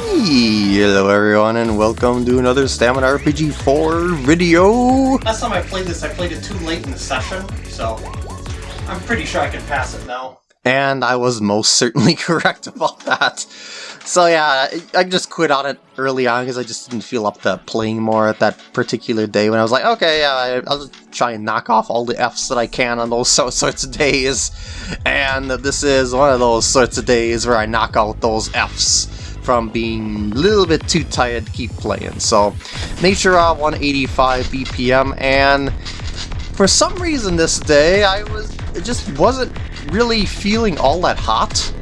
Hello everyone and welcome to another Stamina RPG 4 video! Last time I played this, I played it too late in the session, so I'm pretty sure I can pass it now. And I was most certainly correct about that. So yeah, I just quit on it early on because I just didn't feel up to playing more at that particular day when I was like, okay, yeah, I'll just try and knock off all the Fs that I can on those sorts of days. And this is one of those sorts of days where I knock out those Fs from being a little bit too tired to keep playing. So Nature uh, 185 BPM and for some reason this day I was it just wasn't really feeling all that hot.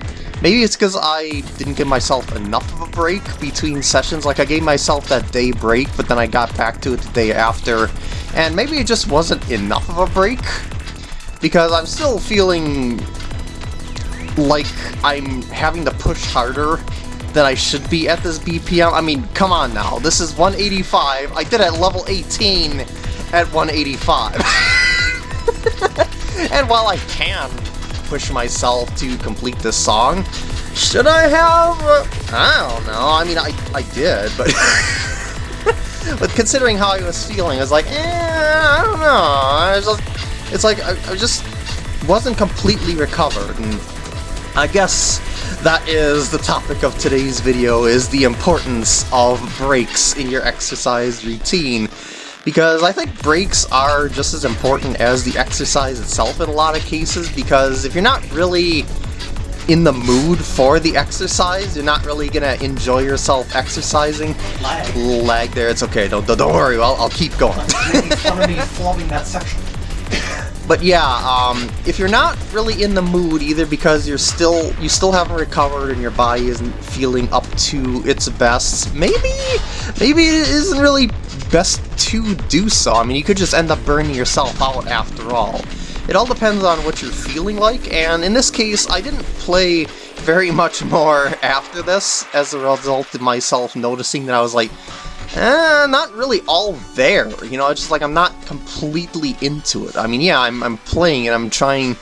Maybe it's because I didn't give myself enough of a break between sessions. Like, I gave myself that day break, but then I got back to it the day after. And maybe it just wasn't enough of a break. Because I'm still feeling like I'm having to push harder that I should be at this BPM. I mean, come on now. This is 185. I did at level 18 at 185. and while I can push myself to complete this song, should I have... Uh, I don't know. I mean, I, I did, but... but considering how I was feeling, I was like, eh, I don't know. I just, it's like, I, I just wasn't completely recovered, and I guess that is the topic of today's video, is the importance of breaks in your exercise routine. Because I think breaks are just as important as the exercise itself in a lot of cases, because if you're not really in the mood for the exercise, you're not really gonna enjoy yourself exercising. Lag. Lag there, it's okay, don't, don't worry, I'll, I'll keep going. Fun of me flubbing that section. But yeah, um, if you're not really in the mood, either because you're still you still haven't recovered and your body isn't feeling up to its best, maybe maybe it isn't really best to do so. I mean, you could just end up burning yourself out after all. It all depends on what you're feeling like, and in this case, I didn't play very much more after this as a result of myself noticing that I was like, eh, not really all there. You know, it's just like I'm not completely into it. I mean, yeah, I'm, I'm playing and I'm trying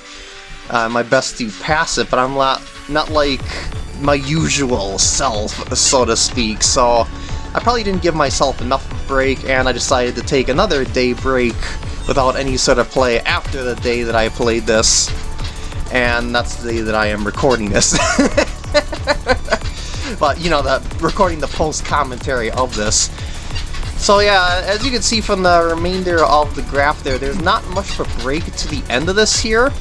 uh, my best to pass it, but I'm not, not like my usual self, so to speak. So I probably didn't give myself enough break, and I decided to take another day break without any sort of play after the day that I played this. And that's the day that I am recording this. but, you know, the recording the post-commentary of this. So yeah, as you can see from the remainder of the graph there, there's not much of a break to the end of this here.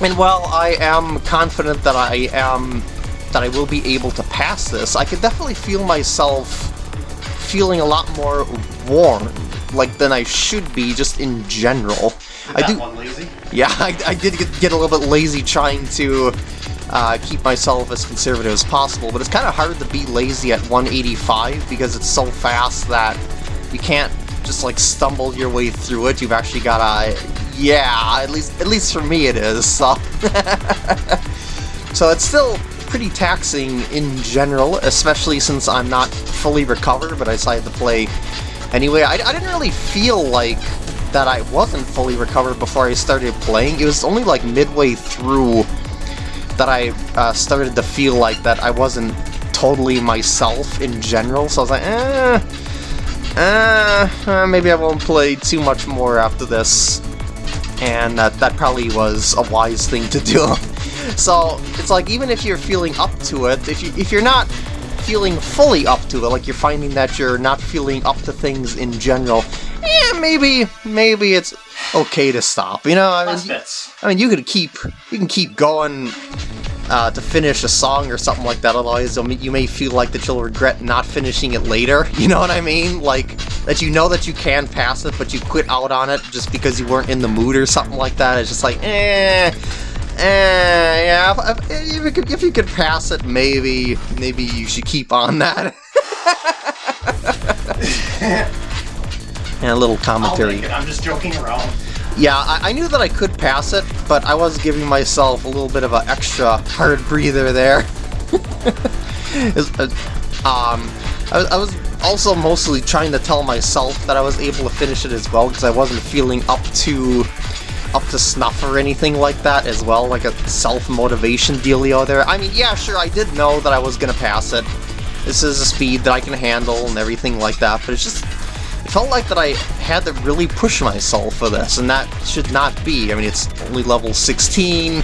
And while I am confident that I am that I will be able to pass this, I can definitely feel myself feeling a lot more warm, like than I should be just in general. I do. One lazy? Yeah, I, I did get, get a little bit lazy trying to uh, keep myself as conservative as possible, but it's kind of hard to be lazy at 185 because it's so fast that you can't just like stumble your way through it. You've actually gotta, yeah, at least at least for me it is. So, so it's still pretty taxing in general, especially since I'm not fully recovered, but I decided to play anyway. I, I didn't really feel like that I wasn't fully recovered before I started playing. It was only like midway through that I uh, started to feel like that I wasn't totally myself in general, so I was like, eh, eh, eh maybe I won't play too much more after this. And that, that probably was a wise thing to do. so, it's like, even if you're feeling up to it, if, you, if you're not feeling fully up to it, like you're finding that you're not feeling up to things in general, yeah, maybe, maybe it's okay to stop. You know, I mean, I mean, you could keep, you can keep going uh, to finish a song or something like that. Otherwise, you may feel like that you'll regret not finishing it later. You know what I mean? Like that you know that you can pass it, but you quit out on it just because you weren't in the mood or something like that. It's just like, eh. Eh, yeah, if, if, you could, if you could pass it, maybe, maybe you should keep on that. and a little commentary. I'm just joking around. Yeah, I, I, knew that I could pass it, but I was giving myself a little bit of an extra hard breather there. uh, um, I, I, was also mostly trying to tell myself that I was able to finish it as well, because I wasn't feeling up to up to snuff or anything like that as well, like a self-motivation dealio there. I mean, yeah, sure, I did know that I was gonna pass it, this is a speed that I can handle and everything like that, but it's just, felt like that I had to really push myself for this, and that should not be. I mean, it's only level 16,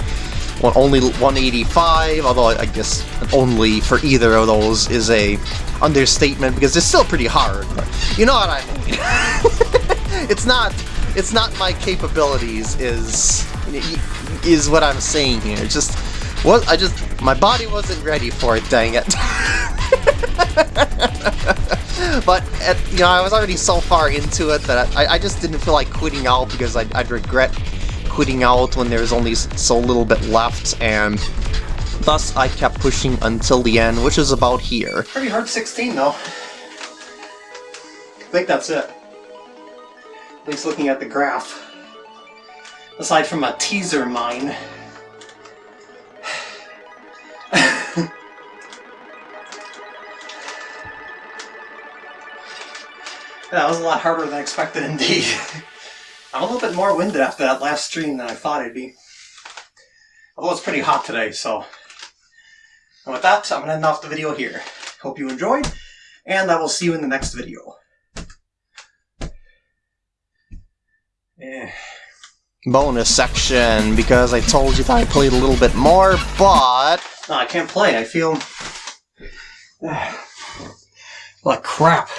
well, only 185, although I guess only for either of those is a understatement, because it's still pretty hard, but you know what I mean. it's not, it's not my capabilities, is, is what I'm saying here. It's just, what, I just, my body wasn't ready for it, dang it. at, you know, I was already so far into it that I, I just didn't feel like quitting out because I'd, I'd regret quitting out when there's only so little bit left, and thus I kept pushing until the end, which is about here. Pretty hard 16 though. I think that's it. At least looking at the graph. Aside from a teaser mine. That was a lot harder than I expected indeed. I'm a little bit more winded after that last stream than I thought I'd be. Although it's pretty hot today, so... And with that, I'm going to end off the video here. Hope you enjoyed, and I will see you in the next video. Eh. Bonus section, because I told you that I played a little bit more, but... No, I can't play. I feel... like crap.